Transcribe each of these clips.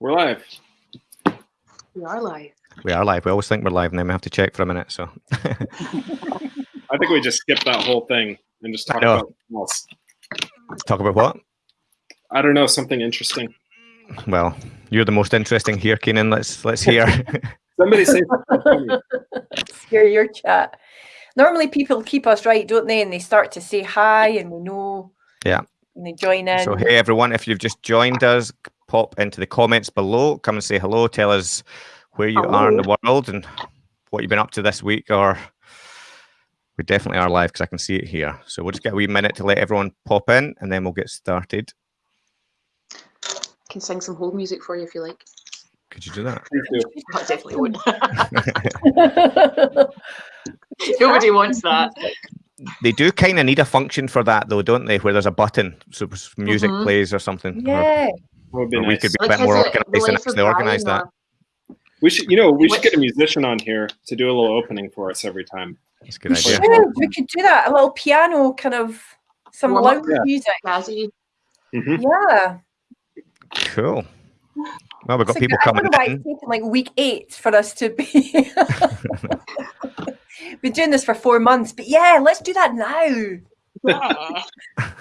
We're live. We are live. We are live. We always think we're live, and then we have to check for a minute. So I think we just skipped that whole thing and just talk about something else. talk about what? I don't know, something interesting. Well, you're the most interesting here, Keenan. Let's let's hear. Somebody say something funny. Hear your chat. Normally, people keep us right, don't they? And they start to say hi, and we know. Yeah. And they join in. so hey, everyone, if you've just joined us, pop into the comments below. Come and say hello. Tell us where you are in the world and what you've been up to this week. Or we definitely are live because I can see it here. So we'll just get a wee minute to let everyone pop in, and then we'll get started. can sing some hold music for you if you like. Could you do that? Please. I definitely won't. Nobody wants that. They do kind of need a function for that, though, don't they? Where there's a button, so music Mhm. plays or something. yeah. That would be or we could be a Like, bit more has it- the organized and actually organize Brian, that. We should, you know, we should get a musician on here to do a little opening for us every time. That's a good We idea. should. We could do that. A little piano, kind of some Warm loud Yeah. music. Jazzy. Mhm. Yeah. Cool. Well, we've got That's people good- I coming don't know why in. it's taken like week eight for us to be. Been doing this for four months, but yeah, let's do that now. Yeah.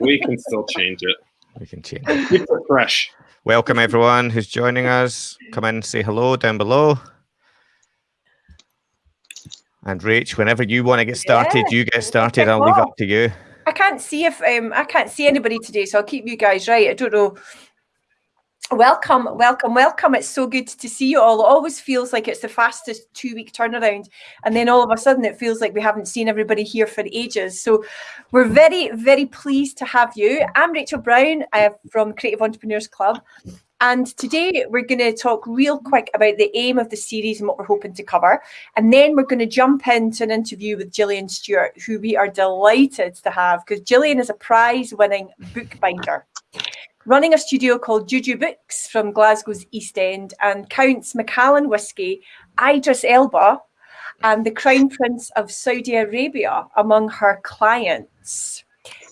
We can still change it. We can change. it. Fresh. Welcome everyone who's joining us. Come in, say hello down below. And Rach, whenever you want to get started, you get started. I'll leave it up to you. I can't see if um I can't see anybody today, so I'll keep you guys right. I don't know. Welcome, welcome, welcome. It's so good to see you all. It always feels like it's the fastest two week turnaround. And then all of a sudden it feels like we haven't seen everybody here for ages. So we're very, very pleased to have you. I'm Rachel Brown from Creative Entrepreneurs Club. And today we're going to talk real quick about the aim of the series and what we're hoping to cover. And then we're going to jump into an interview with Gillian Stewart, who we are delighted to have because Gillian is a prize winning bookbinder. Running a studio called Juju Books from Glasgow's East End and counts Macallan Whiskey, Idris Elba, and the Crown Prince of Saudi Arabia among her clients.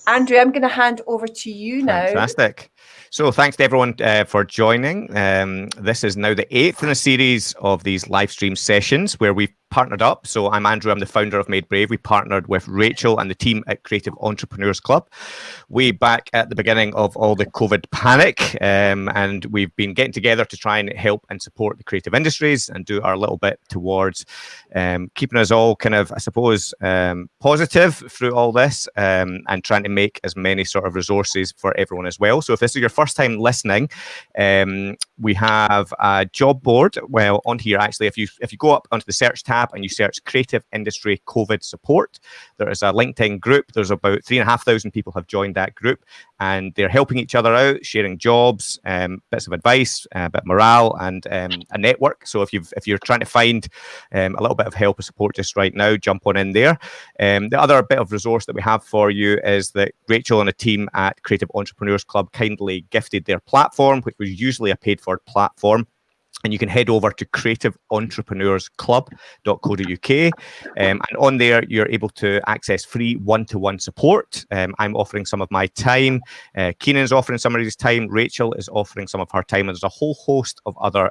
Andrew, I'm going to hand over to you now. Fantastic. So thanks to everyone uh, for joining. Um, this is now the eighth in a series of these live stream sessions where we've partnered up. So I'm Andrew, I'm the founder of Made Brave. We partnered with Rachel and the team at Creative Entrepreneurs Club way back at the beginning of all the COVID panic. Um, and we've been getting together to try and help and support the creative industries and do our little bit towards um, keeping us all kind of, I suppose, um, positive through all this um, and trying to make as many sort of resources for everyone as well. So if this is your first time listening, um, we have a job board. Well, on here actually, if you if you go up onto the search tab and you search creative industry COVID support, there is a LinkedIn group. There's about three and a half thousand people have joined that group, and they're helping each other out, sharing jobs, um, bits of advice, a bit of morale, and um, a network. So if you've if you're trying to find um, a little bit of help or support just right now, jump on in there. Um, the other bit of resource that we have for you is that Rachel and a team at Creative Entrepreneurs Club kindly gifted their platform, which was usually a paid for platform. And you can head over to creativeentrepreneursclub.co.uk. Um, and on there, you're able to access free one to one support. Um, I'm offering some of my time. Uh, Keenan's offering some of his time. Rachel is offering some of her time. And there's a whole host of other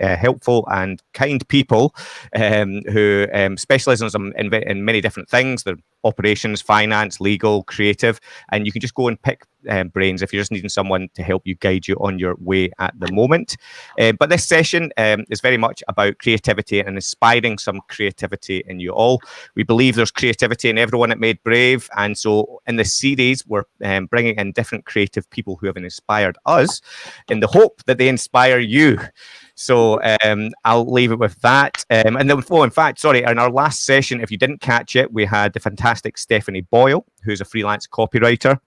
uh, helpful and kind people um, who um, specialize in, in, in many different things. They're operations, finance, legal, creative, and you can just go and pick um, brains if you're just needing someone to help you guide you on your way at the moment. Um, but this session um, is very much about creativity and inspiring some creativity in you all. We believe there's creativity in everyone at Made Brave, and so in this series, we're um, bringing in different creative people who have inspired us in the hope that they inspire you. So um, I'll leave it with that. Um, and then, oh, in fact, sorry, in our last session, if you didn't catch it, we had the fantastic Stephanie Boyle, who's a freelance copywriter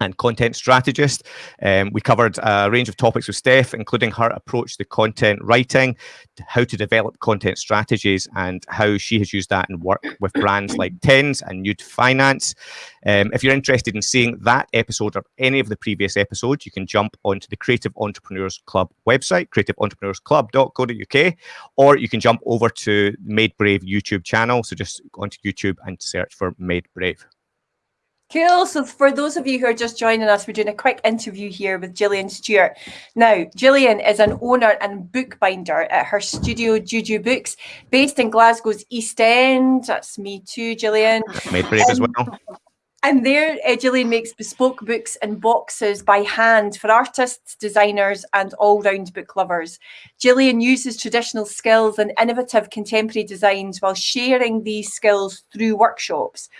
and content strategist. Um, we covered a range of topics with Steph, including her approach to content writing, how to develop content strategies, and how she has used that in work with brands like Tens and Nude Finance. Um, if you're interested in seeing that episode or any of the previous episodes, you can jump onto the Creative Entrepreneurs Club website, creativeentrepreneursclub.co.uk, or you can jump over to Made Brave YouTube channel. So just go onto YouTube and search for Made Brave. Cool. So for those of you who are just joining us, we're doing a quick interview here with Gillian Stewart. Now, Gillian is an owner and bookbinder at her studio Juju Books, based in Glasgow's East End. That's me too, Gillian. Made brave as well. And there, uh, Gillian makes bespoke books and boxes by hand for artists, designers, and all round book lovers. Gillian uses traditional skills and innovative contemporary designs while sharing these skills through workshops.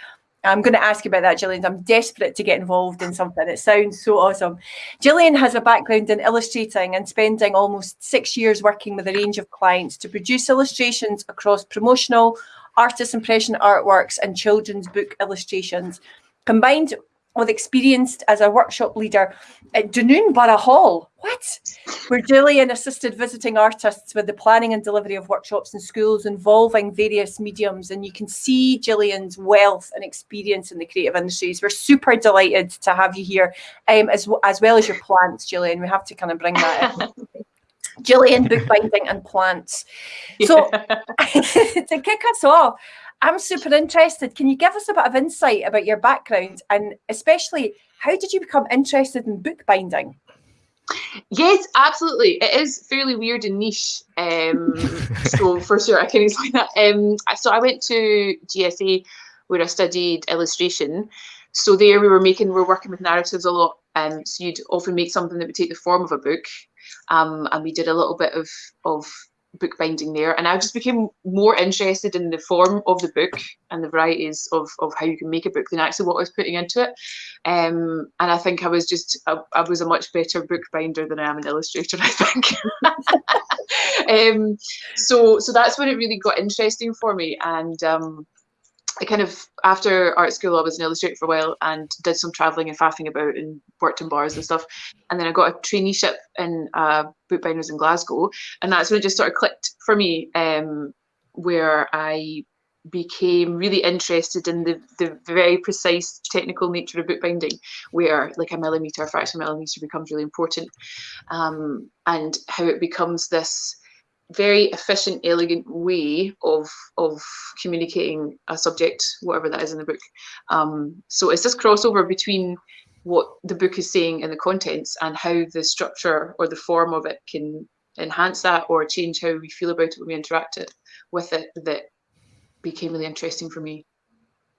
I'm going to ask you about that, Gillian. I'm desperate to get involved in something. It sounds so awesome. Gillian has a background in illustrating and spending almost six years working with a range of clients to produce illustrations across promotional, artist impression artworks, and children's book illustrations. Combined with experience as a workshop leader at Dunoon Burgh Hall. What? Where Gillian assisted visiting artists with the planning and delivery of workshops in schools involving various mediums. And you can see Gillian's wealth and experience in the creative industries. We're super delighted to have you here, um, as, as well as your plants, Gillian. We have to kind of bring that in. Gillian, bookbinding and plants. So to kick us off, I'm super interested. Can you give us a bit of insight about your background and especially how did you become interested in bookbinding? Yes, absolutely. It is fairly weird and niche. Um, so for sure, I can explain that. Um, so I went to GSA where I studied illustration. So there we were making, we are working with narratives a lot. Um, so you'd often make something that would take the form of a book. Um, and we did a little bit of, of bookbinding there. And I just became more interested in the form of the book and the varieties of, of how you can make a book than actually what I was putting into it. Um, and I think I was just I, I, was a much better bookbinder than I am an illustrator I think. Um, so so that's when it really got interesting for me. And um, I kind of after art school I was an illustrator for a while and did some traveling and faffing about and worked in bars and stuff. And then I got a traineeship in uh, bookbinders in Glasgow. And that's when it just sort of clicked for me um, where I became really interested in the, the very precise technical nature of bookbinding where like a millimeter a fraction of a millimeter becomes really important. Um, and how it becomes this very efficient, elegant way of of communicating a subject, whatever that is in the book. Um, so it's this crossover between what the book is saying in the contents and how the structure or the form of it can enhance that or change how we feel about it when we interact it with it that became really interesting for me.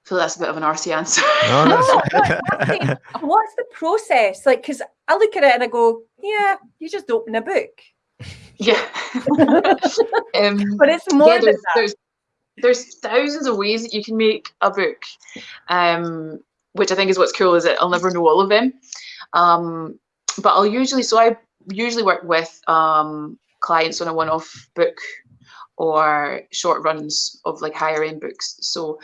I feel that's a bit of an RC answer. No, no, What's the process? Like, because I look at it and I go, yeah, you just open a book yeah. um, but it's more yeah, there's, there's, there's, thousands of ways that you can make a book, um, which I think is what's cool is that I'll never know all of them. Um, but I'll usually, so I usually work with um, clients on a one-off book or short runs of like higher end books. So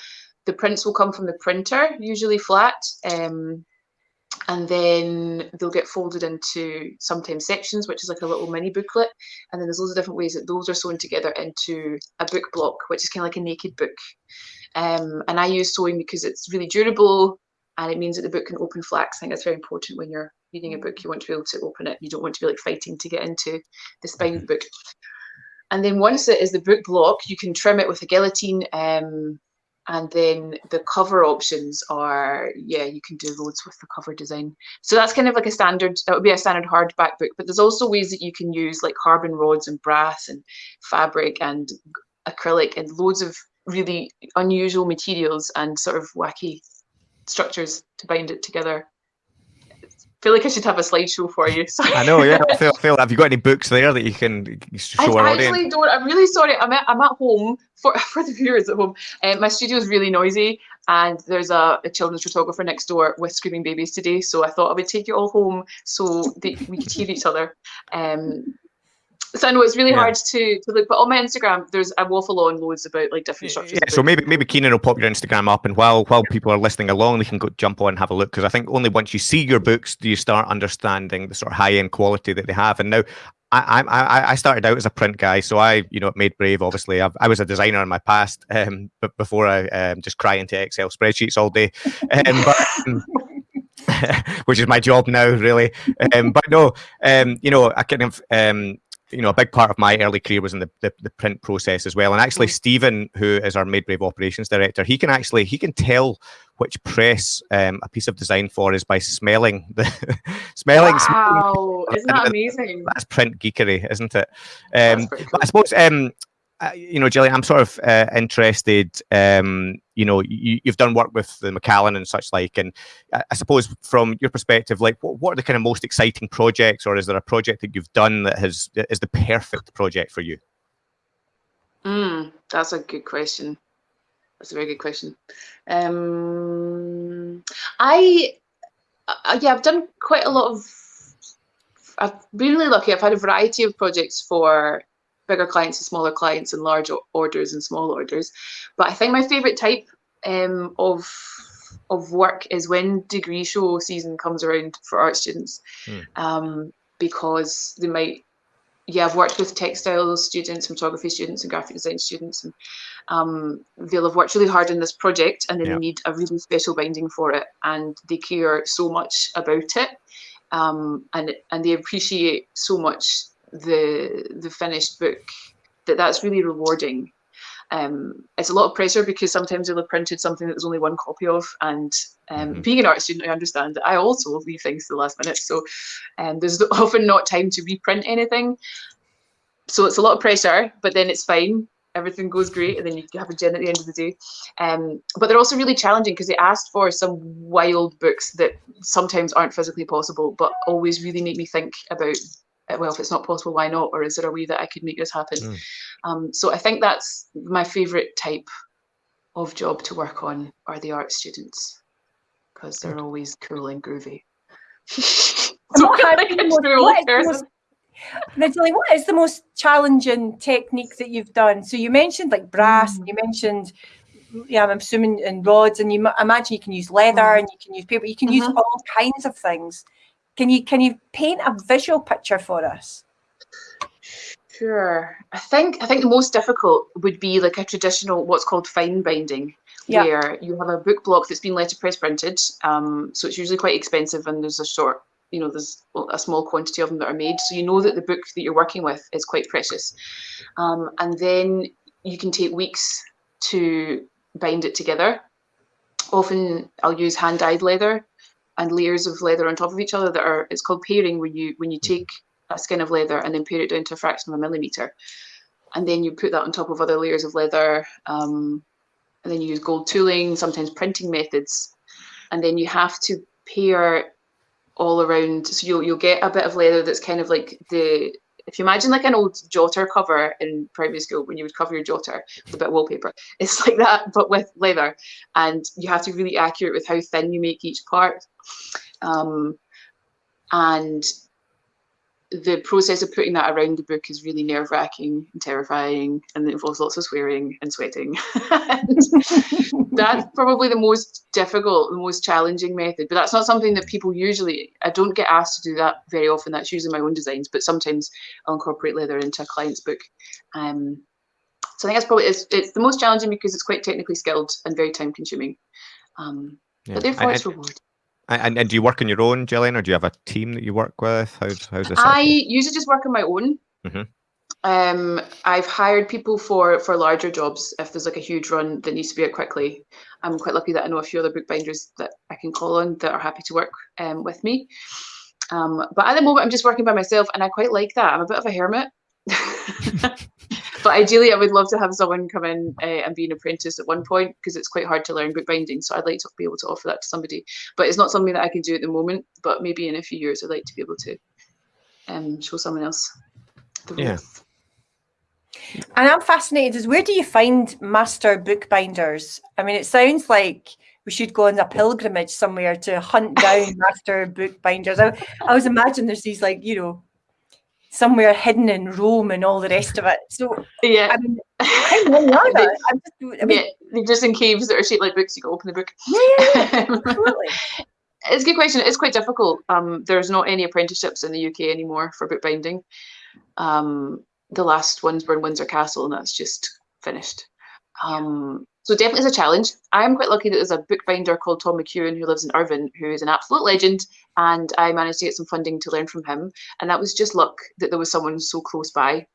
the prints will come from the printer, usually flat. Um, and then they'll get folded into sometimes sections, which is like a little mini booklet. And then there's loads of different ways that those are sewn together into a book block, which is kind of like a naked book. Um, and I use sewing because it's really durable and it means that the book can open flat. I think that's very important when you're reading a book. You want to be able to open it. You don't want to be like fighting to get into the spine of the book. And then once it is the book block, you can trim it with a guillotine um, and then the cover options are yeah you can do loads with the cover design. So that's kind of like a standard that would be a standard hardback book but there's also ways that you can use like carbon rods and brass and fabric and acrylic and loads of really unusual materials and sort of wacky structures to bind it together feel like I should have a slideshow for you. Sorry. I know, yeah. I feel, I feel, have you got any books there that you can show I our audience? I actually don't. I'm really sorry. I'm at, I'm at home for, for the viewers at home. Um, my studio is really noisy and there's a, a, children's photographer next door with screaming babies today. So I thought I would take you all home so that we could hear each other. Um, so I know it's really yeah. hard to, to look, but on my Instagram, there's I waffle on loads about like different structures. Yeah, so maybe maybe Keenan will pop your Instagram up, and while while people are listening along, they can go jump on and have a look because I think only once you see your books do you start understanding the sort of high end quality that they have. And now I, I I started out as a print guy, so I you know made brave. Obviously, I've, i was a designer in my past, um, but before I um, just cry into Excel spreadsheets all day. Um, but, um, which is my job now, really. Um, but no, um, you know, I kind of um, you know, a big part of my early career was in the, the, the print process as well. And actually, Mm. Stephen, who is our Made Brave operations director, he can actually he can tell which press um, a piece of design for is by smelling the smelling. smelling- Wow, isn't that amazing? That's print geekery, isn't it? Um, but I suppose um, uh, you know, Gillian, I'm sort of uh, interested. Um, you know, you, you've done work with the Macallan and such like, and I, I suppose from your perspective, like, what, what are the kind of most exciting projects, or is there a project that you've done that has is the perfect project for you? Mm, that's a good question. That's a very good question. Um, I, uh, yeah, I've done quite a lot of. I've been really lucky. I've had a variety of projects for bigger clients and smaller clients, and large orders and small orders. But I think my favourite type um, of of work is when degree show season comes around for art students, Hmm. um, because they might yeah, I've worked with textile students, photography students, and graphic design students, and um, they'll have worked really hard on this project, and then Yeah. they need a really special binding for it, and they care so much about it, um, and and they appreciate so much the the finished book that that's really rewarding. Um, it's a lot of pressure because sometimes they'll have printed something that there's only one copy of, and um, Mhm. being an art student, I understand that I also leave things to the last minute, so um, there's often not time to reprint anything. So it's a lot of pressure, but then it's fine. Everything goes great, and then you have a gin at the end of the day. Um, but they're also really challenging because they asked for some wild books that sometimes aren't physically possible, but always really make me think about. Uh, Well, if it's not possible, why not? Or is there a way that I could make this happen? Mm. Um, so I think that's my favourite type of job to work on are the art students because they're always cool and groovy. And what I has like been the a most- true what old is the person. most- Now, Dilly, what is the most challenging technique that you've done? So you mentioned like brass, Mm. you mentioned, yeah, I'm assuming and rods, and you mu- imagine you can use leather Mhm. and you can use paper. You can use Mhm. all kinds of things. Can you can you paint a visual picture for us? Sure. I think I think the most difficult would be like a traditional what's called fine binding, Yeah. where you have a book block that's been letterpress printed. Um, so it's usually quite expensive, and there's a short, you know, there's a small quantity of them that are made. So you know that the book that you're working with is quite precious, um, and then you can take weeks to bind it together. Often I'll use hand dyed leather and layers of leather on top of each other that are it's called paring where you when you take a skin of leather and then pare it down to a fraction of a millimeter. And then you put that on top of other layers of leather um, and then you use gold tooling sometimes printing methods. And then you have to pare all around so you'll, you'll get a bit of leather that's kind of like the if you imagine like an old jotter cover in primary school when you would cover your jotter with a bit of wallpaper it's like that but with leather. And you have to be really accurate with how thin you make each part. Um, and the process of putting that around the book is really nerve wracking and terrifying, and it involves lots of swearing and sweating. and that's probably the most difficult, the most challenging method. But that's not something that people usually. I don't get asked to do that very often. That's usually my own designs, but sometimes I'll incorporate leather into a client's book. Um, so I think that's probably it's, it's the most challenging because it's quite technically skilled and very time consuming. Um, Yeah. But therefore, And, it's reward. And, and do you work on your own, Gillian, or do you have a team that you work with? How's how's this? I usually just work on my own. Mhm. Um, I've hired people for for larger jobs if there's like a huge run that needs to be out quickly. I'm quite lucky that I know a few other bookbinders that I can call on that are happy to work um, with me. Um, but at the moment, I'm just working by myself, and I quite like that. I'm a bit of a hermit. but ideally, I would love to have someone come in uh, and be an apprentice at one point because it's quite hard to learn bookbinding. So I'd like to be able to offer that to somebody. But it's not something that I can do at the moment. But maybe in a few years, I'd like to be able to um, show someone else. The Yeah. And I'm fascinated as where do you find master bookbinders? I mean, it sounds like we should go on a pilgrimage somewhere to hunt down master bookbinders. I, I always imagine there's these like, you know, somewhere hidden in Rome and all the rest of it. So Yeah. I mean, how many are there? I'm just, I mean, yeah, they're just in caves that are shaped like books. You can open the book. yeah, yeah, yeah, absolutely. it's a good question. It's quite difficult. Um, there's not any apprenticeships in the UK anymore for bookbinding. Um, the last ones were in Windsor Castle, and that's just finished. Um, so definitely is a challenge. I'm quite lucky that there's a bookbinder called Tom McEwen who lives in Irvine, who is an absolute legend, and I managed to get some funding to learn from him. And that was just luck that there was someone so close by.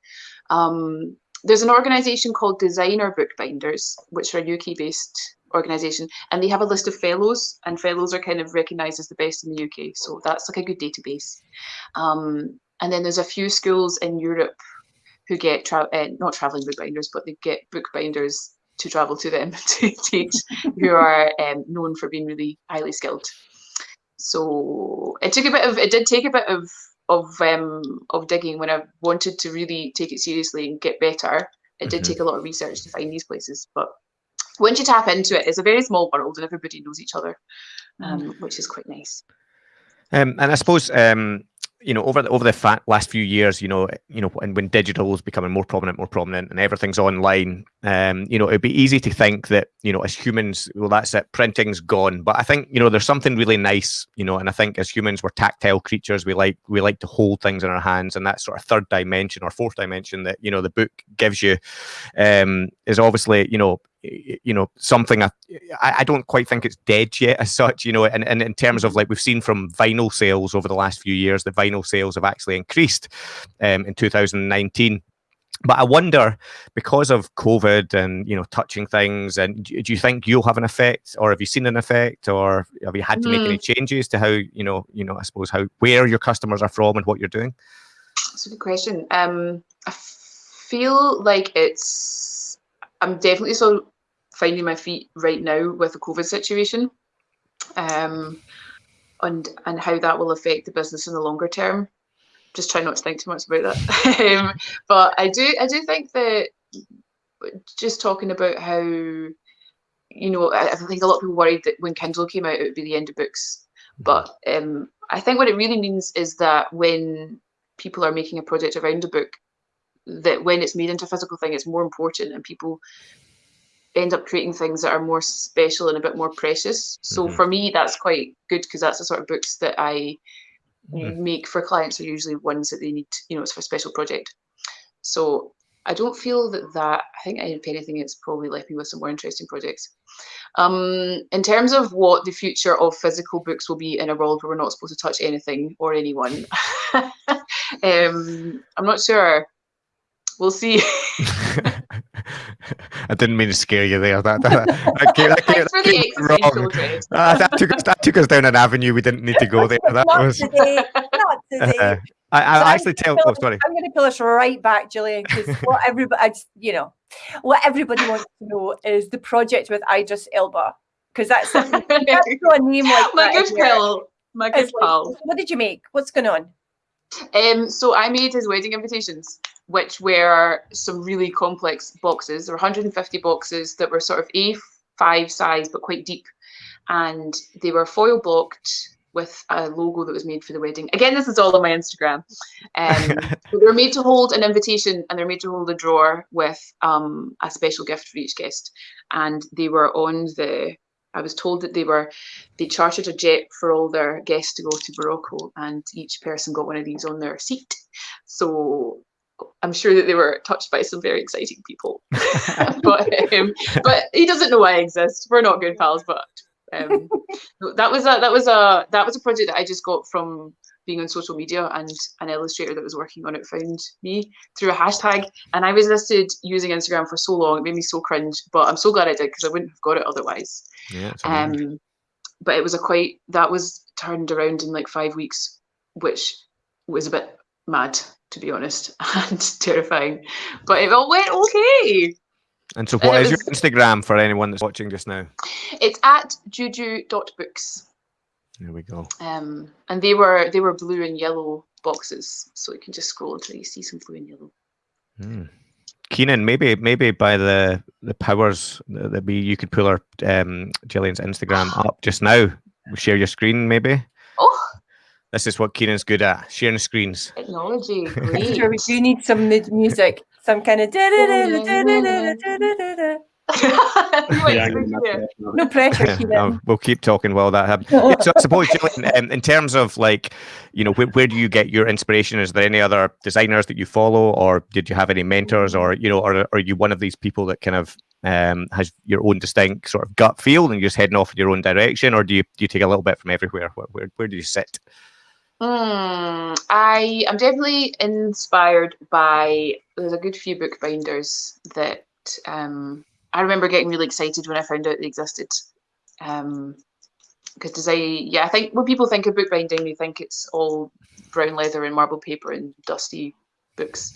Um, there's an organisation called Designer Bookbinders, which are a UK-based organisation, and they have a list of fellows, and fellows are kind of recognised as the best in the UK. So that's like a good database. Um, and then there's a few schools in Europe who get tra- uh, not traveling bookbinders, but they get bookbinders to travel to them to teach who are um, known for being really highly skilled. So it took a bit of it did take a bit of of um, of digging when I wanted to really take it seriously and get better. It did Mhm. take a lot of research to find these places, but once you tap into it, it's a very small world and everybody knows each other, um, which is quite nice. Um, and I suppose um, you know over the, over the last few years, you know, you know, when, when digital is becoming more prominent, more prominent, and everything's online, um, you know, it'd be easy to think that you know, as humans, well, that's it, printing's gone. But I think you know, there's something really nice, you know, and I think as humans, we're tactile creatures. We like we like to hold things in our hands, and that sort of third dimension or fourth dimension that you know the book gives you um, is obviously you know you know something I, I don't quite think it's dead yet as such you know and, and in terms of like we've seen from vinyl sales over the last few years the vinyl sales have actually increased um, in 2019 but I wonder because of COVID and you know touching things and do, you think you'll have an effect or have you seen an effect or have you had to make any changes to how you know you know I suppose how where your customers are from and what you're doing That's a good question. Um, I feel like it's. I'm definitely still finding my feet right now with the COVID situation, um, and and how that will affect the business in the longer term. Just try not to think too much about that. um, but I do I do think that just talking about how you know I, I think a lot of people worried that when Kindle came out it would be the end of books, but um, I think what it really means is that when people are making a project around a book that when it's made into a physical thing it's more important and people end up creating things that are more special and a bit more precious so Mhm. for me that's quite good because that's the sort of books that i Mhm. make for clients are usually ones that they need you know it's for a special project so i don't feel that that i think if anything it's probably left me with some more interesting projects um, in terms of what the future of physical books will be in a world where we're not supposed to touch anything or anyone, um, I'm not sure. We'll see. I didn't mean to scare you there. That, that, that, came- that, came- that came wrong. dread. That, took us, that took us down an avenue we didn't need to go there. That not was. today. Not today. Uh, I, So I I'm actually tell. gonna Oh, sorry. I'm going to pull us right back, Gillian, because what everybody, just, you know, what everybody wants to know is the project with Idris Elba, because that's that's a name like My that good in there. pal. My good It's like, pal. what did you make? What's going on? Um, so I made his wedding invitations, which were some really complex boxes. There were 150 boxes that were sort of A5 size but quite deep, and they were foil blocked with a logo that was made for the wedding. Again, this is all on my Instagram. Um, they were made to hold an invitation and they're made to hold a drawer with um, a special gift for each guest. And they were on the. I was told that they were they chartered a jet for all their guests to go to Morocco, and each person got one of these on their seat. So I'm sure that they were touched by some very exciting people. but um, but he doesn't know why I exist. We're not good pals, but um, that was a that was a that was a project that I just got from being on social media and an illustrator that was working on it found me through a hashtag and I resisted using Instagram for so long it made me so cringe but I'm so glad I did because I wouldn't have got it otherwise Yeah, um, but it was a quite that was turned around in like five weeks, which was a bit mad to be honest and terrifying. But it all went okay. and so, and what it is your Instagram for anyone that's watching just now? It's at juju.books. There we go. Um, and they were they were blue and yellow boxes, so you can just scroll until you see some blue and yellow. Hmm. Keenan, maybe maybe by the the powers that be, you could pull our um, Gillian's Instagram up just now. Share your screen, maybe. Oh, This is what Keenan's good at: sharing screens. technology, Sure, we do need some mu- music, some kind of. You went Yeah, I'm through gonna there. mess that. No pressure, Keenan. we'll keep talking while that happens. Yeah, so I suppose, Gillian, um, in terms of like, you know, where, where do you get your inspiration? Is there any other designers that you follow, or did you have any mentors, or you know, or are you one of these people that kind of, um, has your own distinct sort of gut feel and you're just heading off in your own direction, or do you do you take a little bit from everywhere? Where where, where do you sit? Hmm, I am definitely inspired by. There's a good few bookbinders that um, I remember getting really excited when I found out they existed. Um, because I, yeah, I think when people think of bookbinding, they think it's all brown leather and marble paper and dusty books.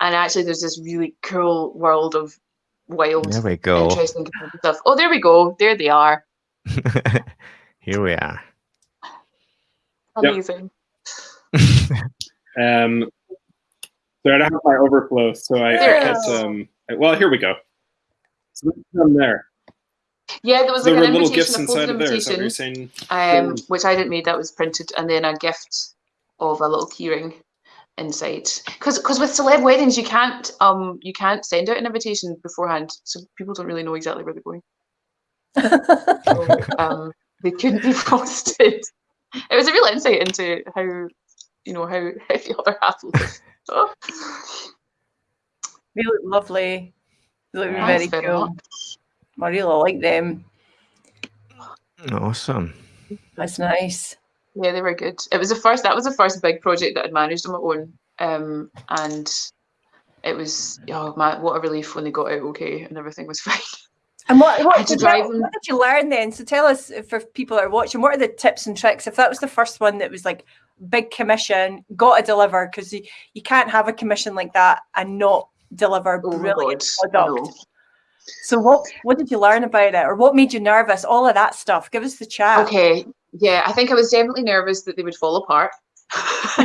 And actually, there's this really cool world of wild, There we go. interesting stuff. Oh, there we go. There they are. Here we are. Yep. Amazing. Um, so I don't have my overflow. So I, I There hit, it is. um, well, here we go. So this is them there. Yeah, there was there like were an little invitation, gifts a inside of there. Is invitation. you're saying? um, which I didn't make. That was printed, and then a gift of a little keyring inside. Because because with celeb weddings, you can't um you can't send out an invitation beforehand, so people don't really know exactly where they're going. So, um, they couldn't be posted. It was a real insight into how you know how, how the other half will. Oh, They look lovely. They look Thanks very very cool. I really like them. Awesome. That's nice. yeah, they were good. It was the first. That was the first big project that I'd managed on my own, um, and it was oh man, what a relief when they got out okay and everything was fine. And what, what, did, drive you, what did you learn then? So tell us, for people that are watching, what are the tips and tricks? If that was the first one that was like big commission, got to deliver, because you, you can't have a commission like that and not deliver Oh brilliant product. no. So what what did you learn about it, or what made you nervous? All of that stuff. Give us the chat. Okay, yeah, I think I was definitely nervous that they would fall apart.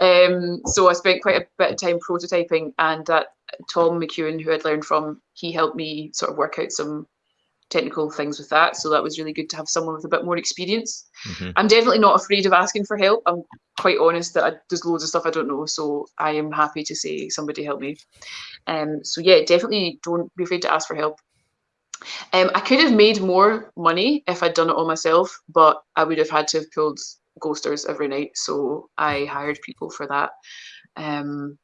um, so I spent quite a bit of time prototyping, and that Tom McEwen, who I'd learned from, he helped me sort of work out some technical things with that. So that was really good to have someone with a bit more experience. Mhm. I'm definitely not afraid of asking for help. I'm quite honest that I, there's loads of stuff I don't know, so I am happy to say somebody help me. Um, so yeah, definitely don't be afraid to ask for help. Um, I could have made more money if I'd done it all myself, but I would have had to have pulled ghosters every night. So I hired people for that. Um,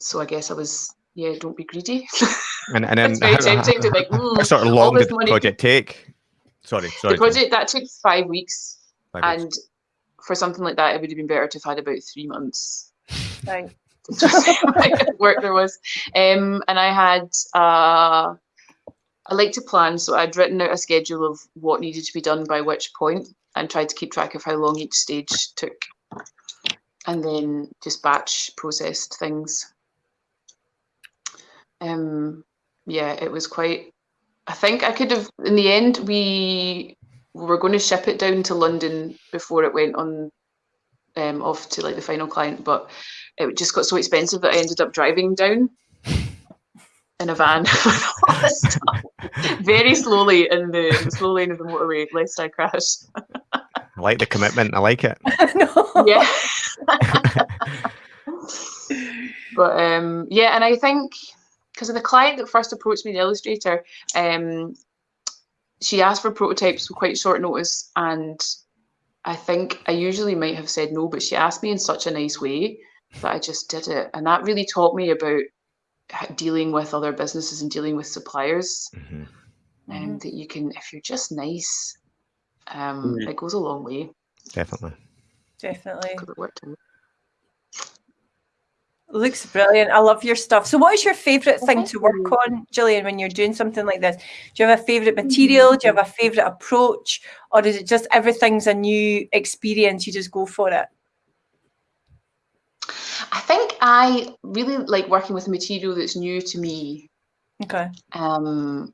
so I guess I was yeah, don't be greedy. And and then it's very how, tempting to think. how "Mm, sort of long this did the project take? Sorry, sorry. The project that took five weeks, Five weeks. and for something like that, it would have been better to have had about three months. Right. Just work there was. Um, and I had, uh, I like to plan, so I'd written out a schedule of what needed to be done by which point and tried to keep track of how long each stage took. And then just batch processed things. Um, yeah, it was quite, I think I could have, in the end, we were going to ship it down to London before it went on um, off to like the final client, but it just got so expensive that I ended up driving down in a van with all this stuff very slowly in the, the slow lane of the motorway, lest I crash. I like the commitment. I like it. no. Yeah. but um, yeah, and I think because of the client that first approached me, the illustrator, um, she asked for prototypes with quite short notice, and I think I usually might have said no, but she asked me in such a nice way that I just did it, and that really taught me about dealing with other businesses and dealing with suppliers. And that you can, if you're just nice, um, Yeah. it goes a long way. Definitely. Definitely. Because it worked. out. Looks brilliant. I love your stuff. So, what is your favourite thing to work on, Gillian, when you're doing something like this? Do you have a favourite material? Do you have a favourite approach? Or is it just everything's a new experience? You just go for it? I think I really like working with material that's new to me. Okay. Um,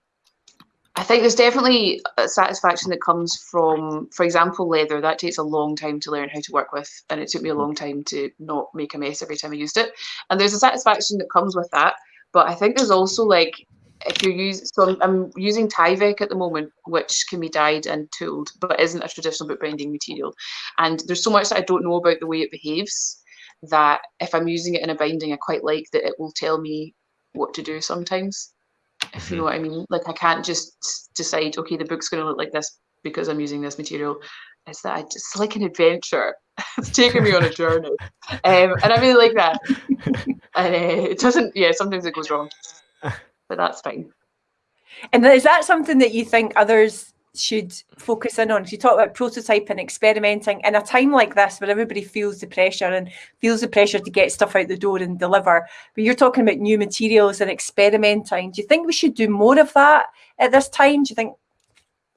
I think there's definitely a satisfaction that comes from, for example, leather. That takes a long time to learn how to work with, and it took me a mm-hmm. long time to not make a mess every time I used it. And there's a satisfaction that comes with that. But I think there's also like if you use so I'm, I'm using Tyvek at the moment, which can be dyed and tooled, but isn't a traditional bookbinding material. And there's so much that I don't know about the way it behaves that if I'm using it in a binding, I quite like that it will tell me what to do sometimes. If you know what I mean. Like I can't just decide, okay, the book's gonna look like this because I'm using this material. It's that I just it's like an adventure. it's taking me on a journey. Um, and I really like that. and uh, it doesn't yeah, sometimes it goes wrong. But that's fine. And is that something that you think others should focus in on? You talk about prototyping, experimenting in a time like this where everybody feels the pressure and feels the pressure to get stuff out the door and deliver. But you're talking about new materials and experimenting. Do you think we should do more of that at this time? Do you think?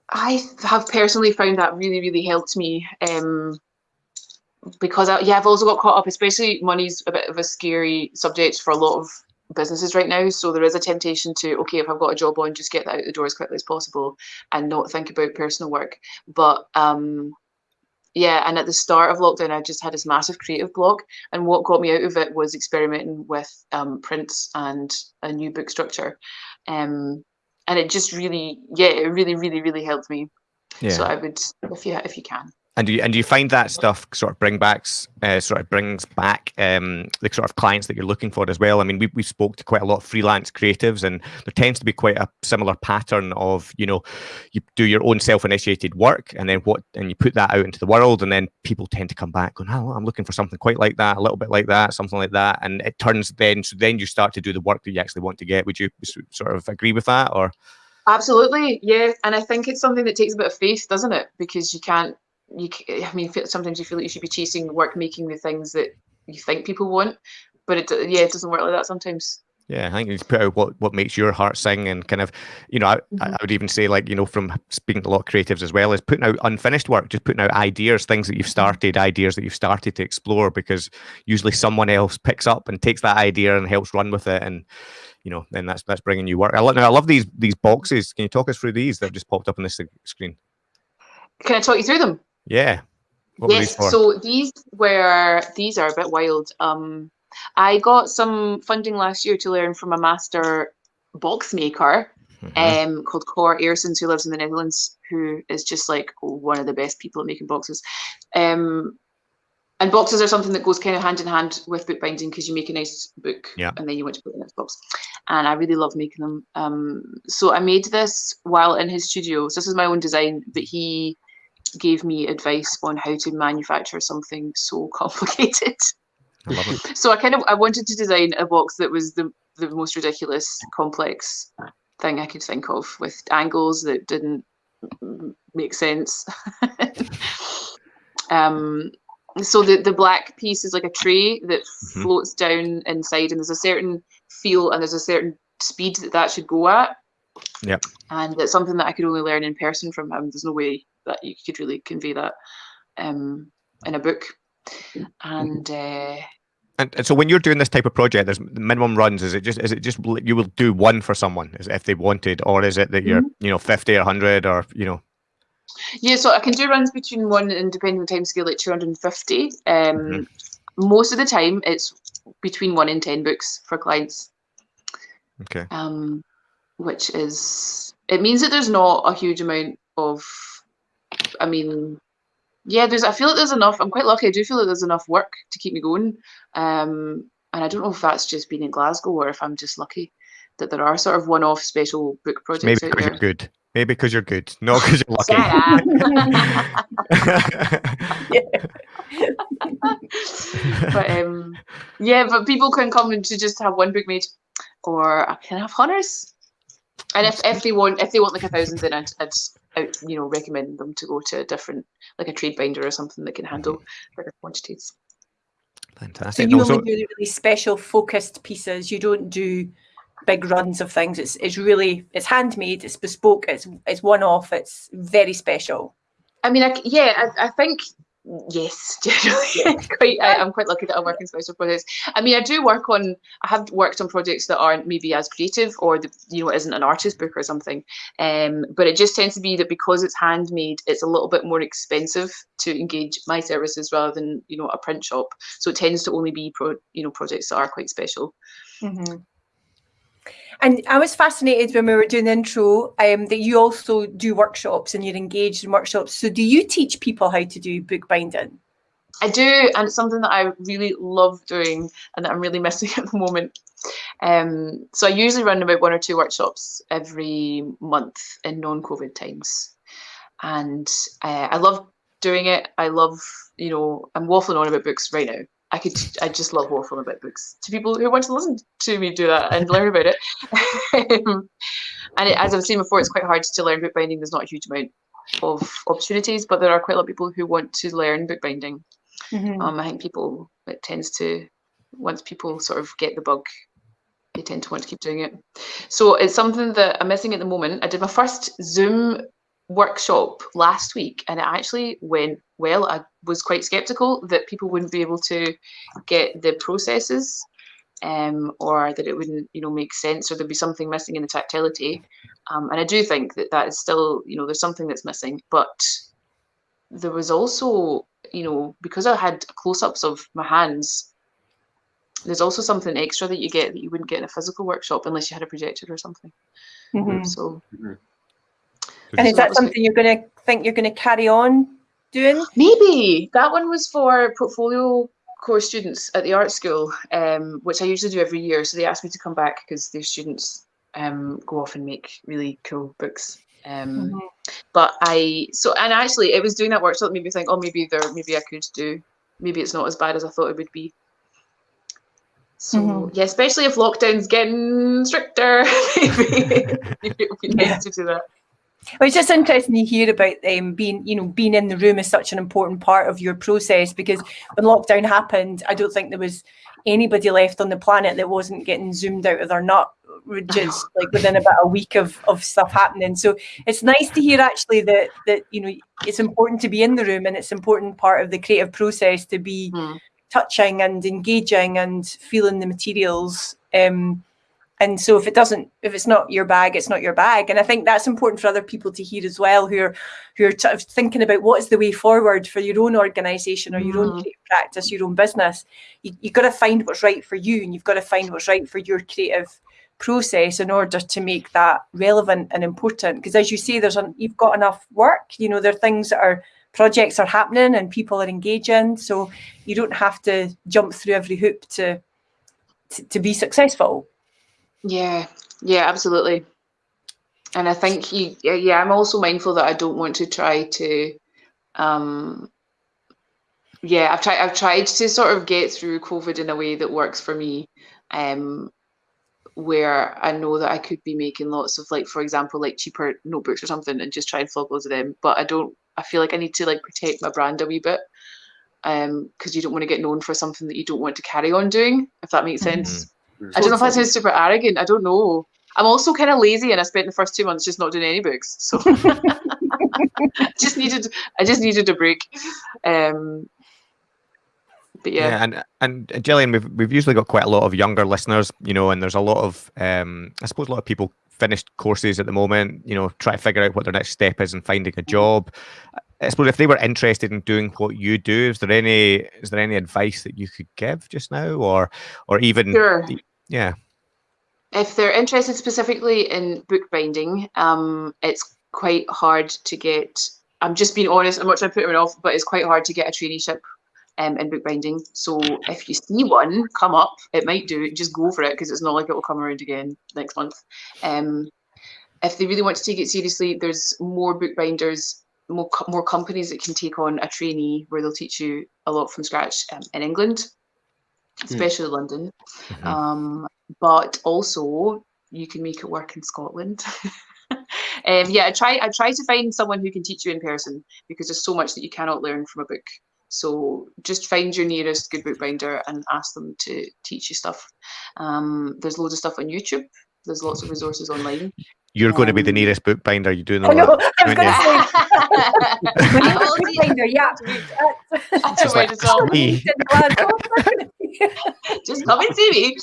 I have personally found that really, really helped me. Um, because I, yeah, I've also got caught up, especially money's a bit of a scary subject for a lot of businesses right now. So there is a temptation to, okay, if I've got a job on, just get that out the door as quickly as possible and not think about personal work. But um, yeah, and at the start of lockdown, I just had this massive creative block. And what got me out of it was experimenting with um, prints and a new book structure. Um, and it just really, yeah, it really, really, really helped me. Yeah. So I would, if you if you can. And do you, and do you find that stuff sort of bring back, uh, sort of brings back um, the sort of clients that you're looking for as well? I mean, we we spoke to quite a lot of freelance creatives, and there tends to be quite a similar pattern of you know, you do your own self-initiated work, and then what, and you put that out into the world, and then people tend to come back going, oh, I'm looking for something quite like that, a little bit like that, something like that, and it turns then so then you start to do the work that you actually want to get. Would you sort of agree with that, or? Absolutely, yeah, and I think it's something that takes a bit of faith, doesn't it? Because you can't you I mean sometimes you feel like you should be chasing work making the things that you think people want but it yeah it doesn't work like that sometimes yeah, I think you put out what, what makes your heart sing and kind of, you know, I, mm-hmm. I would even say like, you know, from speaking to a lot of creatives as well, is putting out unfinished work, just putting out ideas, things that you've mm-hmm. started, ideas that you've started to explore because usually someone else picks up and takes that idea and helps run with it. And, you know, then that's that's bringing you work. I love, I love these these boxes. Can you talk us through these that have just popped up on this screen? Can I talk you through them? Yeah. What yes. These so these were these are a bit wild. Um, I got some funding last year to learn from a master box maker mm-hmm. um, called Cor Aerssens, who lives in the Netherlands, who is just like one of the best people at making boxes. Um, and boxes are something that goes kind of hand in hand with bookbinding because you make a nice book yeah. and then you want to put it in its box. And I really love making them. Um, so I made this while in his studio. So this is my own design, but he gave me advice on how to manufacture something so complicated. I. So I kind of I wanted to design a box that was the the most ridiculous, complex thing I could think of with angles that didn't make sense. um, so the the black piece is like a tray that mm-hmm. floats down inside, and there's a certain feel and there's a certain speed that that should go at. Yeah. And it's something that I could only learn in person from him. There's no way that you could really convey that um, in a book. And, uh, and and so when you're doing this type of project, there's minimum runs. Is it just is it just you will do one for someone if they wanted, or is it that you're mm-hmm. you know fifty or hundred or you know? Yeah, so I can do runs between one and depending on the time scale, like two hundred and fifty. Um, mm-hmm. Most of the time, it's between one and ten books for clients. Okay. Um, which is it means that there's not a huge amount of I mean, yeah, there's. I feel like there's enough. I'm quite lucky. I do feel like there's enough work to keep me going. Um, and I don't know if that's just being in Glasgow or if I'm just lucky that there are sort of one-off special book projects. Maybe because you're good. Maybe because you're good, not because you're lucky. but um, yeah, but people can come and to just have one book made, or I can have hunters. And if, if they want if they want like a thousand, then I'd, I'd out, you know, recommend them to go to a different, like a trade binder or something that can handle mm-hmm. bigger quantities. Fantastic. So you only do really special focused pieces. You don't do big runs of things. It's it's really it's handmade. It's bespoke. It's it's one off. It's very special. I mean, I, yeah, I, I think Yes, generally. quite, I, am quite lucky that I work in special projects. I mean, I do work on. I have worked on projects that aren't maybe as creative, or the, you know, isn't an artist book or something. Um, but it just tends to be that because it's handmade, it's a little bit more expensive to engage my services rather than you know a print shop. So it tends to only be pro, you know, projects that are quite special. Mm-hmm. And I was fascinated when we were doing the intro um, that you also do workshops and you're engaged in workshops. So, do you teach people how to do bookbinding? I do, and it's something that I really love doing and that I'm really missing at the moment. Um, so, I usually run about one or two workshops every month in non COVID times. And uh, I love doing it. I love, you know, I'm waffling on about books right now I could I just love waffling about books to people who want to listen to me do that and learn about it. um, and it, as I've seen before, it's quite hard to learn bookbinding. There's not a huge amount of opportunities, but there are quite a lot of people who want to learn bookbinding. Mhm. Um, I think people it tends to once people sort of get the bug, they tend to want to keep doing it. So it's something that I'm missing at the moment. I did my first Zoom workshop last week and it actually went well. I was quite skeptical that people wouldn't be able to get the processes um, or that it wouldn't, you know, make sense or there'd be something missing in the tactility. Um, and I do think that that is still, you know, there's something that's missing. But there was also, you know, because I had close-ups of my hands, there's also something extra that you get that you wouldn't get in a physical workshop unless you had a projector or something. Mhm. So And is that that something you're going to think you're going to carry on doing? maybe that one was for portfolio course students at the art school, um, which I usually do every year. So they asked me to come back because their students um, go off and make really cool books. Um, Mhm. But I so and actually it was doing that workshop that made me think, oh, maybe there, maybe I could do, maybe it's not as bad as I thought it would be. So Mhm. yeah, especially if lockdown's getting stricter, maybe, maybe it would be Yeah. nice to do that. Well, it's just interesting to hear about um, being, you know, being in the room is such an important part of your process because when lockdown happened, I don't think there was anybody left on the planet that wasn't getting zoomed out of their nut just like within about a week of, of stuff happening. So it's nice to hear actually that that you know it's important to be in the room and it's important part of the creative process to be Hmm. touching and engaging and feeling the materials. Um, and so if it doesn't, if it's not your bag, it's not your bag. And I think that's important for other people to hear as well, who are who are sort of thinking about what is the way forward for your own organisation or your own Mhm. practice, your own business. You, you've got to find what's right for you, and you've got to find what's right for your creative process in order to make that relevant and important. Because as you say, there's an, you've got enough work. You know, there are things that are projects are happening and people are engaging, so you don't have to jump through every hoop to to, to be successful. Yeah, yeah, absolutely. And I think you, yeah, yeah, I'm also mindful that I don't want to try to, um, yeah, I've tried, I've tried to sort of get through COVID in a way that works for me, um, where I know that I could be making lots of like, for example, like cheaper notebooks or something, and just try and flog loads of them. But I don't, I feel like I need to like protect my brand a wee bit, um, because you don't want to get known for something that you don't want to carry on doing, if that makes Mhm. sense. I don't know if that sounds super arrogant. I don't know. I'm also kind of lazy, and I spent the first two months just not doing any books. So just needed, I just needed a break. Um, but yeah, Yeah, and and Gillian, we've we've usually got quite a lot of younger listeners, you know, and there's a lot of um, I suppose a lot of people finished courses at the moment, you know, try to figure out what their next step is and finding a job. I suppose if they were interested in doing what you do, is there any is there any advice that you could give just now, or or even sure. Yeah, If they're interested specifically in bookbinding, um, it's quite hard to get. I'm just being honest. I'm not trying to put it off, but it's quite hard to get a traineeship um, in bookbinding. So if you see one come up, it might do. Just go for it because it's not like it will come around again next month. Um, if they really want to take it seriously, there's more bookbinders, more co- more companies that can take on a trainee where they'll teach you a lot from scratch um, in England, especially London. Mhm. Um, but also you can make it work in Scotland. um, yeah, I try. I try to find someone who can teach you in person because there's so much that you cannot learn from a book. So just find your nearest good bookbinder and ask them to teach you stuff. Um, there's loads of stuff on YouTube. There's lots of resources online. you're going to be the Um, nearest bookbinder. You do know I know. that. I was going to say. I when will you're do- bookbinder, yeah. I It's like, mind at all. me. just come and see me.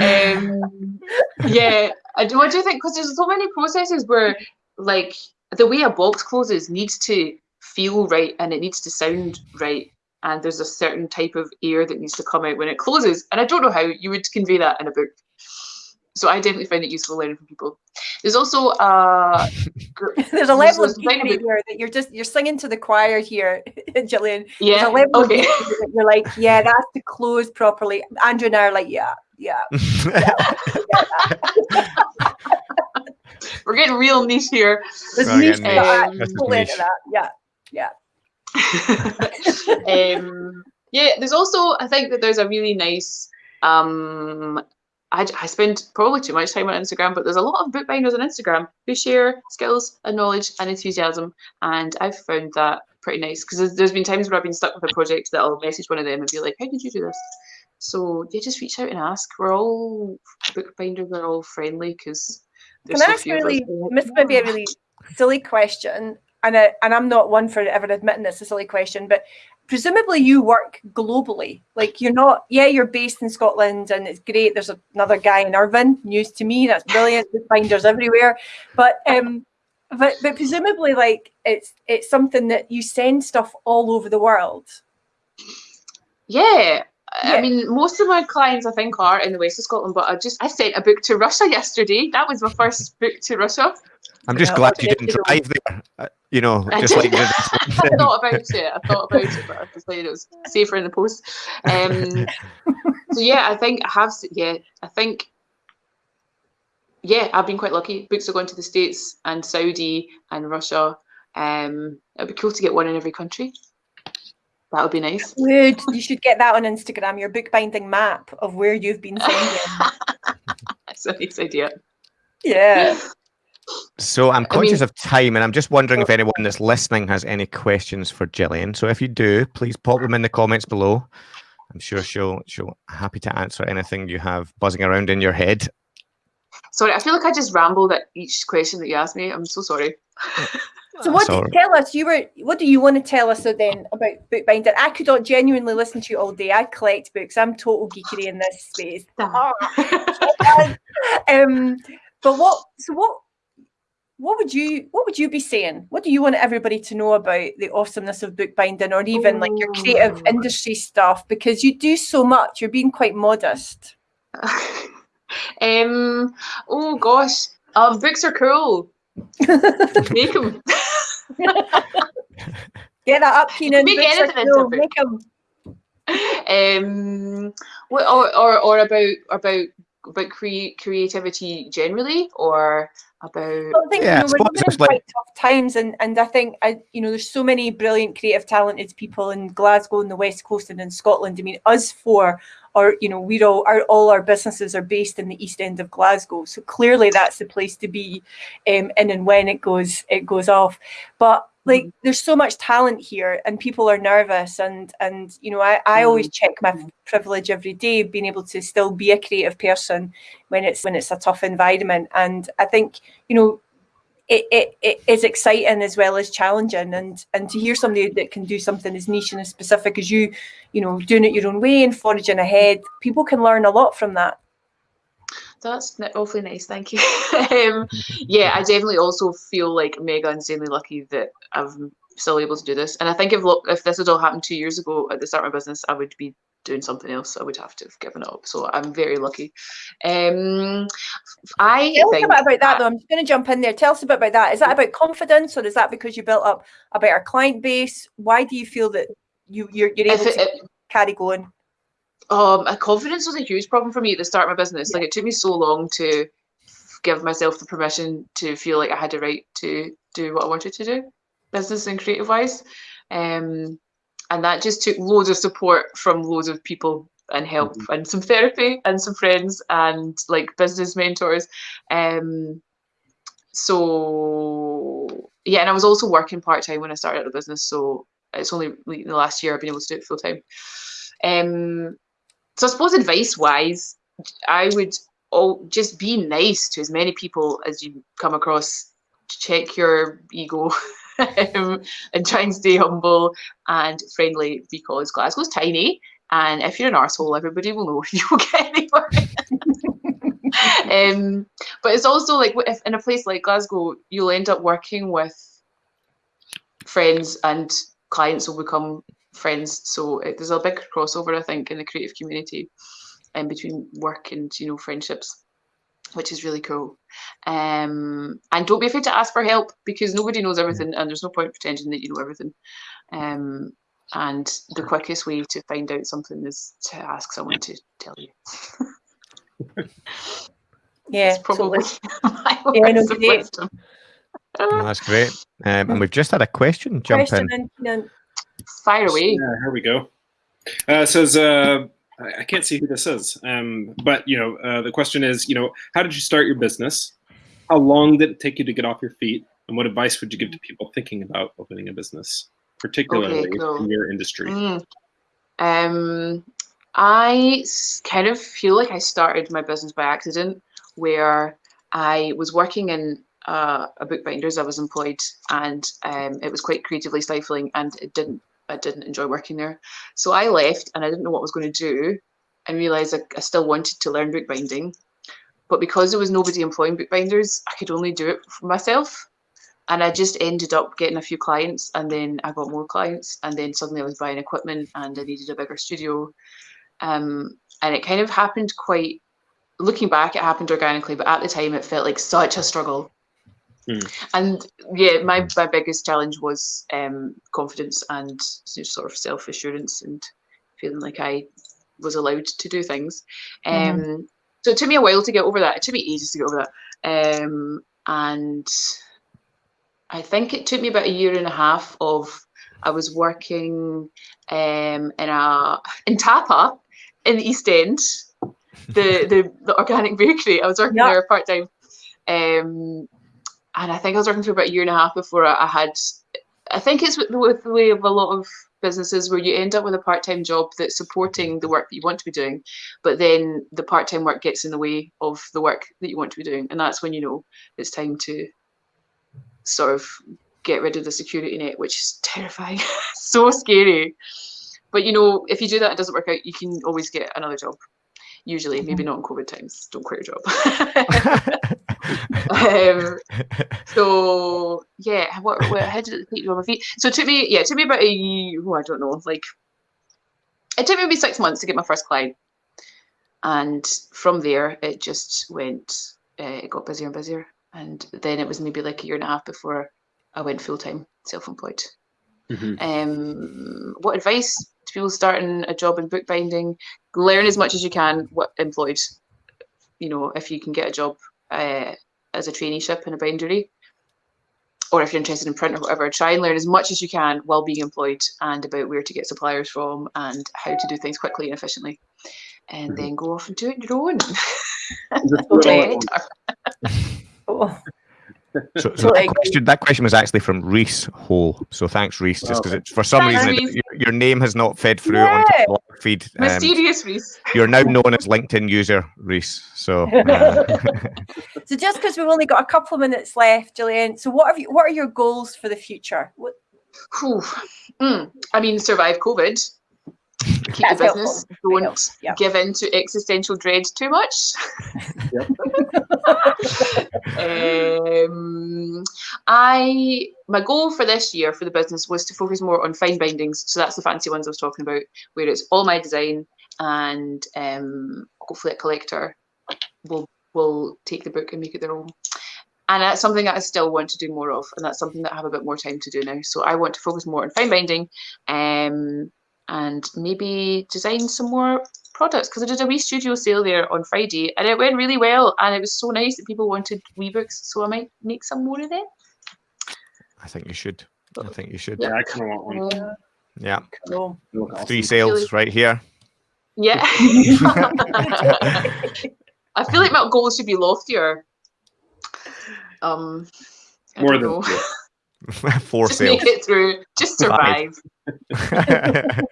Um, yeah, I do. What do you think? Because there's so many processes where, like, the way a box closes needs to feel right and it needs to sound right, and there's a certain type of air that needs to come out when it closes. And I don't know how you would convey that in a book. So I definitely find it useful learning from people. There's also uh, There's a level of there's design detail here that you're just you're singing to the choir here, Gillian. Yeah, a level okay. detail that you're like, yeah, that's to close properly. Andrew and I are like, yeah, yeah. We're getting real niche here. There's Well, niche yeah, that. niche. That's Totally niche. that. Yeah, yeah. um, yeah, there's also I think that there's a really nice um I, I spend probably too much time on Instagram, but there's a lot of bookbinders on Instagram who share skills and knowledge and enthusiasm, and I've found that pretty nice because there's, there's been times where I've been stuck with a project that I'll message one of them and be like, "How did you do this?" So yeah, just reach out and ask. We're all bookbinders are all friendly because. Can I ask really, this might be a really silly question, and I, and I'm not one for ever admitting it's a silly question, but presumably you work globally. Like you're not, yeah, you're based in Scotland and it's great. There's another guy in Irvine, news to me. That's brilliant. Binders everywhere. But um, but but presumably like it's it's something that you send stuff all over the world. Yeah. Yeah. I mean, most of my clients I think are in the west of Scotland, but I just I sent a book to Russia yesterday. That was my first book to Russia. I'm just yeah, glad you didn't drive there. Uh, you know, I just like I thought about it. I thought about it, but I decided it was safer in the post. Um, so yeah, I think I have. Yeah, I think. Yeah, I've been quite lucky. Books are going to the States and Saudi and Russia. Um, it'd be cool to get one in every country. That would be nice. Good. You should get that on Instagram. Your bookbinding map of where you've been sending. That's a nice idea. Yeah. So I'm conscious I mean, of time, and I'm just wondering if anyone that's listening has any questions for Gillian. So if you do, please pop them in the comments below. I'm sure she'll she'll happy to answer anything you have buzzing around in your head. Sorry, I feel like I just rambled at each question that you asked me. I'm so sorry. so what do tell us? You were what do you want to tell us then about bookbinder? I could not genuinely listen to you all day. I collect books. I'm total geekery in this space. um, but what? So what? What would you what would you be saying? What do you want everybody to know about the awesomeness of bookbinding or even like your creative industry stuff? Because you do so much you're being quite modest. Um oh gosh um books are cool. Make them get that up Keenan. Make books anything cool. make them um what or, or or about about about cre- creativity generally or about I think yeah, you know, we're living in quite tough times and and I think I you know there's so many brilliant creative talented people in Glasgow and the West Coast and in Scotland. I mean us four are you know we're all our all our businesses are based in the east end of Glasgow. So clearly that's the place to be um, in and when it goes it goes off. But like mm-hmm. there's so much talent here and people are nervous and and you know I, I always mm-hmm. check my privilege every day being able to still be a creative person when it's when it's a tough environment and I think you know it, it, it is exciting as well as challenging and and to hear somebody that can do something as niche and as specific as you you know doing it your own way and foraging ahead people can learn a lot from that that's awfully nice, thank you. um, yeah, I definitely also feel like mega insanely lucky that I'm still able to do this. And I think if look, if this had all happened two years ago at the start of my business, I would be doing something else. I would have to have given it up. So I'm very lucky. Um, I tell think us about that though. I'm just going to jump in there. Tell us a bit about that. Is that about confidence, or is that because you built up a better client base? Why do you feel that you you're, you're able it, to it, carry going? Um confidence was a huge problem for me at the start of my business. Yeah. like it took me so long to give myself the permission to feel like i had the right to do what i wanted to do business and creative wise. Um and that just took loads of support from loads of people and help mm-hmm. and some therapy and some friends and like business mentors. Um so yeah and i was also working part-time when i started the business. So it's only in the last year i've been able to do it full time um so I suppose advice wise, I would all just be nice to as many people as you come across. Check your ego um, and try and stay humble and friendly because Glasgow's tiny. And if you're an arsehole, everybody will know you will get anywhere. um, but it's also like if in a place like Glasgow, you'll end up working with friends and clients will become friends. So it, there's a big crossover, I think, in the creative community and um, between work and you know friendships, which is really cool. Um, and don't be afraid to ask for help because nobody knows everything, and there's no point pretending that you know everything. Um, and the quickest way to find out something is to ask someone to tell you. yeah, That's probably totally. yeah, no, great. that's great. Um, and we've just had a question jump question in. in Fire away. Yeah, here we go. Uh, it says, uh, I can't see who this is, um, but you know, uh, the question is, you know, how did you start your business? How long did it take you to get off your feet? And what advice would you give to people thinking about opening a business, particularly cool. in your industry? Mm. Um, I kind of feel like I started my business by accident, where I was working in uh, a bookbinders. I was employed, and um, it was quite creatively stifling, and it didn't. I didn't enjoy working there, so I left, and I didn't know what I was going to do, and realised I, I still wanted to learn bookbinding, but because there was nobody employing bookbinders, I could only do it for myself and I just ended up getting a few clients, and then I got more clients, and then suddenly I was buying equipment, and I needed a bigger studio, um, and it kind of happened quite. Looking back, it happened organically, but at the time, it felt like such a struggle. Hmm. And yeah, my my biggest challenge was um, confidence and sort of self assurance and feeling like I was allowed to do things. Um, Mhm. So it took me a while to get over that. It took me ages to get over that. Um, and I think it took me about a year and a half of I was working um, in a in Tapa in the East End, the the, the organic bakery. I was working Yeah. there part time, um, and I think I was working for about a year and a half before I, had. I think it's with, with the way of a lot of businesses where you end up with a part time job that's supporting the work that you want to be doing, but then the part time work gets in the way of the work that you want to be doing, and that's when you know it's time to sort of get rid of the security net, which is terrifying, so scary. But you know, if you do that, it doesn't work out. You can always get another job. Usually, maybe not in COVID times. Don't quit your job. um, so yeah, what, what how did it take you on my feet? So it took me, yeah, it took me about a year, oh, I don't know, like it took me maybe six months to get my first client, and from there it just went, uh, it got busier and busier, and then it was maybe like a year and a half before I went full time, self-employed. Mhm. Um, what advice to people starting a job in bookbinding? Learn as much as you can. What employed, you know, if you can get a job uh, as a traineeship in a bindery, or if you're interested in print or whatever, try and learn as much as you can while being employed and about where to get suppliers from and how to do things quickly and efficiently, and Mhm. then go off and do it your own. Just do it all at Okay. once. Oh, So, so that, question, that question was actually from Reese Hole. So thanks, Reese. Just because for some Thanks, reason it- your, your name has not fed through onto Yeah. the feed. Um, Mysterious Reese. you're now known as LinkedIn user Reese. So uh, So just because we've only got a couple of minutes left, Gillian. So what have you? What are your goals for the future? What, Mm. I mean, survive COVID. Keep That's the business. helpful. Don't helpful, yeah. give in to existential dread too much. um, I my goal for this year for the business was to focus more on fine bindings. So that's the fancy ones I was talking about, where it's all my design, and um, hopefully a collector will will take the book and make it their own. And that's something that I still want to do more of, and that's something that I have a bit more time to do now. So I want to focus more on fine binding, um, and maybe design some more products because I did a wee studio sale there on Friday, and it went really well, and it was so nice that people wanted wee books. So I might make some more of them. I think you should. I think you should. Yeah, I kind of want one. Yeah, no. They look awesome. three sales right here. yeah. I feel like my goals should be loftier. Um, I More don't than know. Four just sales. make it through. Just survive.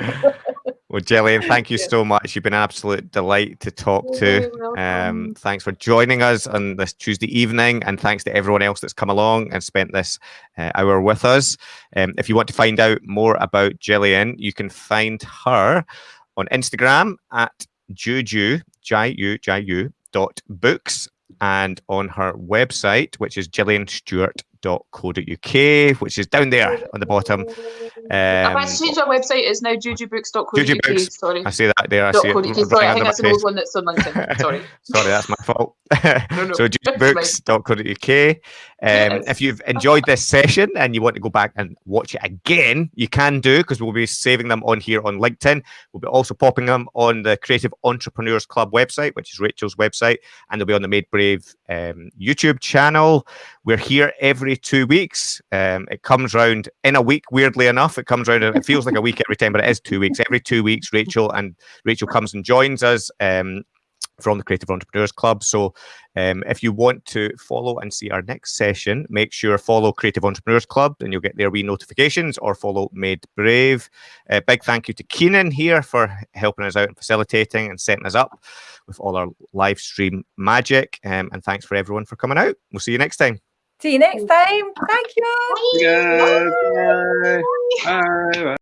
well, Gillian, thank you so much. You've been an absolute delight to talk to. You're welcome. Um, thanks for joining us on this Tuesday evening, and thanks to everyone else that's come along and spent this uh, hour with us. Um, if you want to find out more about Gillian, you can find her on Instagram at juju j-u j-u dot books and on her website, which is gillianstewart.co.uk, which is down there on the bottom. I've Um, actually changed our website. It's now jujubooks.co.uk. Juju Books. Sorry. I see that there. I see it. Sorry, I think that's an old one that's on LinkedIn. Sorry. Sorry, that's my fault. No, no, so it's fine. books.co.uk. Um, if you've enjoyed this session and you want to go back and watch it again, you can do because we'll be saving them on here on LinkedIn. We'll be also popping them on the Creative Entrepreneurs Club website, which is Rachel's website, and they'll be on the Made Brave um, YouTube channel. We're here every two weeks. Um, it comes round in a week, weirdly enough. It comes round, it feels like a week every time, but it is two weeks. Every two weeks, Rachel and Rachel comes and joins us. Um, from the Creative Entrepreneurs Club. So, um, if you want to follow and see our next session, make sure follow Creative Entrepreneurs Club and you'll get their wee notifications or follow Made Brave. Uh, big thank you to Keenan here for helping us out and facilitating and setting us up with all our live stream magic. Um, and thanks for everyone for coming out. We'll see you next time. See you next time. Thank you. Good. Bye. Bye. Bye.